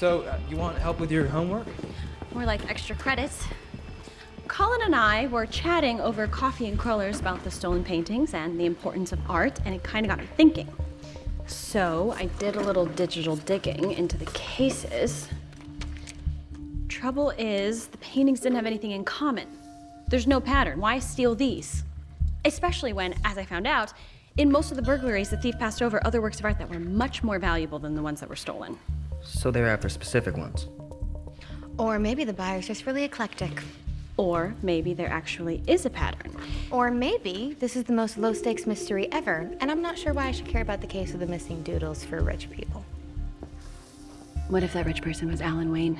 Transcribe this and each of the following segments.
So, uh, you want help with your homework? More like extra credits. Colin and I were chatting over coffee and crullers about the stolen paintings and the importance of art, and it kind of got me thinking. So I did a little digital digging into the cases. Trouble is, the paintings didn't have anything in common. There's no pattern. Why steal these? Especially when, as I found out, in most of the burglaries, the thief passed over other works of art that were much more valuable than the ones that were stolen. So they're after specific ones. Or maybe the buyer's just really eclectic. Or maybe there actually is a pattern. Or maybe this is the most low stakes mystery ever, and I'm not sure why I should care about the case of the missing doodles for rich people. What if that rich person was Alan Wayne?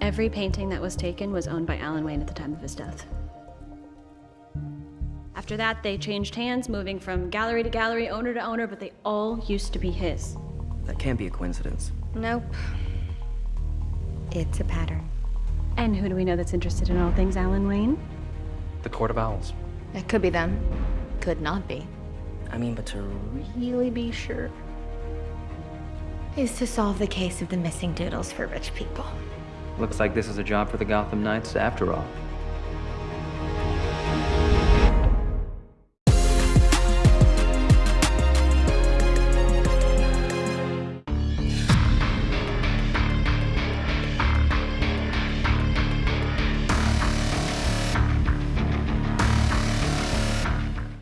Every painting that was taken was owned by Alan Wayne at the time of his death. After that, they changed hands, moving from gallery to gallery, owner to owner, but they all used to be his. That can't be a coincidence. Nope. It's a pattern. And who do we know that's interested in all things Alan Wayne? The Court of Owls. It could be them. Could not be. I mean, but to really be sure. Is to solve the case of the missing doodles for rich people. Looks like this is a job for the Gotham Knights after all.